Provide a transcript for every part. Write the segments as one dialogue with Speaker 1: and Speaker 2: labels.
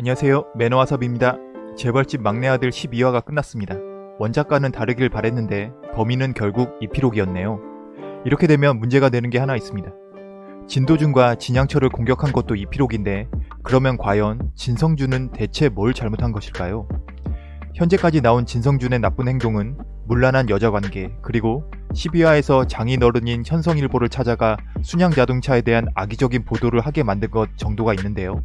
Speaker 1: 안녕하세요 매너와섭입니다. 재벌집 막내 아들 12화가 끝났습니다. 원작과는 다르길 바랬는데 범인은 결국 이피록이었네요. 이렇게 되면 문제가 되는 게 하나 있습니다. 진도준과 진양철을 공격한 것도 이피록인데 그러면 과연 진성준은 대체 뭘 잘못한 것일까요? 현재까지 나온 진성준의 나쁜 행동은 문란한 여자관계 그리고 12화에서 장인어른인 현성일보를 찾아가 순양자동차에 대한 악의적인 보도를 하게 만든 것 정도가 있는데요.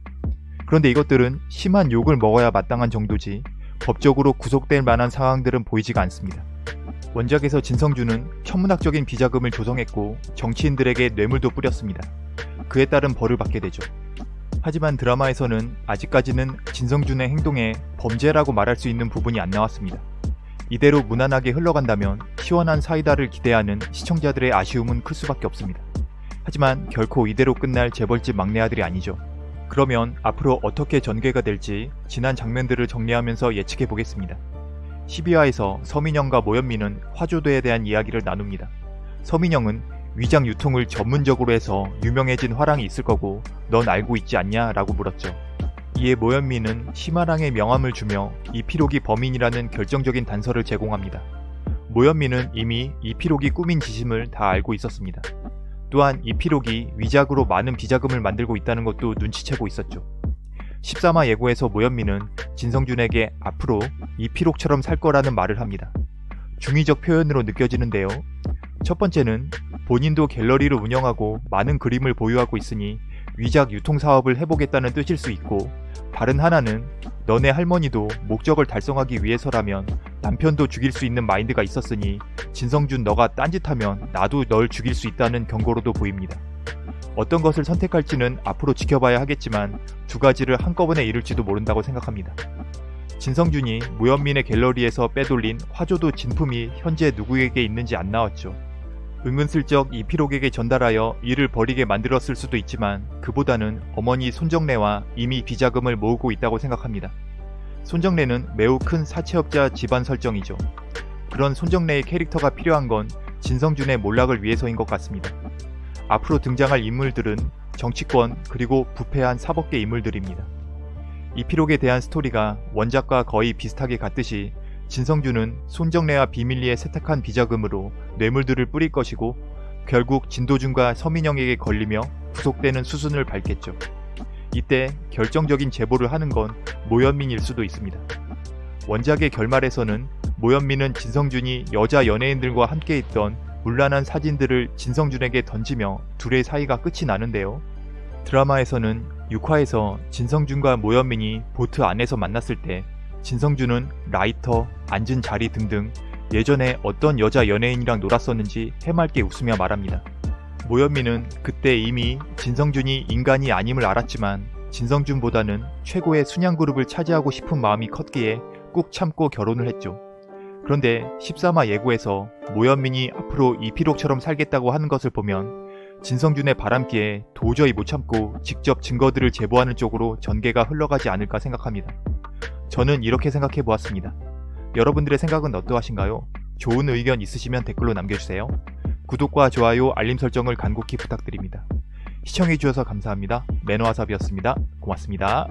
Speaker 1: 그런데 이것들은 심한 욕을 먹어야 마땅한 정도지 법적으로 구속될 만한 상황들은 보이지가 않습니다. 원작에서 진성준은 천문학적인 비자금을 조성했고 정치인들에게 뇌물도 뿌렸습니다. 그에 따른 벌을 받게 되죠. 하지만 드라마에서는 아직까지는 진성준의 행동에 범죄라고 말할 수 있는 부분이 안 나왔습니다. 이대로 무난하게 흘러간다면 시원한 사이다를 기대하는 시청자들의 아쉬움은 클 수밖에 없습니다. 하지만 결코 이대로 끝날 재벌집 막내 아들이 아니죠. 그러면 앞으로 어떻게 전개가 될지 지난 장면들을 정리하면서 예측해 보겠습니다. 12화에서 서민영과 모현민은 화조도에 대한 이야기를 나눕니다. 서민영은 위장 유통을 전문적으로 해서 유명해진 화랑이 있을 거고 넌 알고 있지 않냐 라고 물었죠. 이에 모현민은 심화랑의 명함을 주며 이피록이 범인이라는 결정적인 단서를 제공합니다. 모현민은 이미 이피록이 꾸민 지심을 다 알고 있었습니다. 또한 이피록이 위작으로 많은 비자금을 만들고 있다는 것도 눈치채고 있었죠. 13화 예고에서 모현민은 진성준에게 앞으로 이피록처럼 살 거라는 말을 합니다. 중의적 표현으로 느껴지는데요. 첫 번째는 본인도 갤러리를 운영하고 많은 그림을 보유하고 있으니 위작 유통 사업을 해보겠다는 뜻일 수 있고 다른 하나는 너네 할머니도 목적을 달성하기 위해서라면 남편도 죽일 수 있는 마인드가 있었으니 진성준 너가 딴짓하면 나도 널 죽일 수 있다는 경고로도 보입니다. 어떤 것을 선택할지는 앞으로 지켜봐야 하겠지만 두 가지를 한꺼번에 이룰지도 모른다고 생각합니다. 진성준이 무현민의 갤러리에서 빼돌린 화조도 진품이 현재 누구에게 있는지 안 나왔죠. 은근슬쩍 이피록에게 전달하여 일을 벌이게 만들었을 수도 있지만 그보다는 어머니 손정래와 이미 비자금을 모으고 있다고 생각합니다. 손정래는 매우 큰 사채업자 집안 설정이죠. 그런 손정래의 캐릭터가 필요한 건 진성준의 몰락을 위해서인 것 같습니다. 앞으로 등장할 인물들은 정치권 그리고 부패한 사법계 인물들입니다. 이피록에 대한 스토리가 원작과 거의 비슷하게 같듯이 진성준은 손정래와 비밀리에 세탁한 비자금으로 뇌물들을 뿌릴 것이고 결국 진도준과 서민영에게 걸리며 구속되는 수순을 밟겠죠. 이때 결정적인 제보를 하는 건 모현민일 수도 있습니다. 원작의 결말에서는 모현민은 진성준이 여자 연예인들과 함께 있던 문란한 사진들을 진성준에게 던지며 둘의 사이가 끝이 나는데요. 드라마에서는 6화에서 진성준과 모현민이 보트 안에서 만났을 때 진성준은 라이터, 앉은 자리 등등 예전에 어떤 여자 연예인이랑 놀았었는지 해맑게 웃으며 말합니다. 모현민은 그때 이미 진성준이 인간이 아님을 알았지만 진성준보다는 최고의 순양그룹을 차지하고 싶은 마음이 컸기에 꾹 참고 결혼을 했죠. 그런데 13화 예고에서 모현민이 앞으로 이피록처럼 살겠다고 하는 것을 보면 진성준의 바람기에 도저히 못 참고 직접 증거들을 제보하는 쪽으로 전개가 흘러가지 않을까 생각합니다. 저는 이렇게 생각해 보았습니다. 여러분들의 생각은 어떠하신가요? 좋은 의견 있으시면 댓글로 남겨주세요. 구독과 좋아요, 알림 설정을 간곡히 부탁드립니다. 시청해주셔서 감사합니다. 매너와삽이었습니다. 고맙습니다.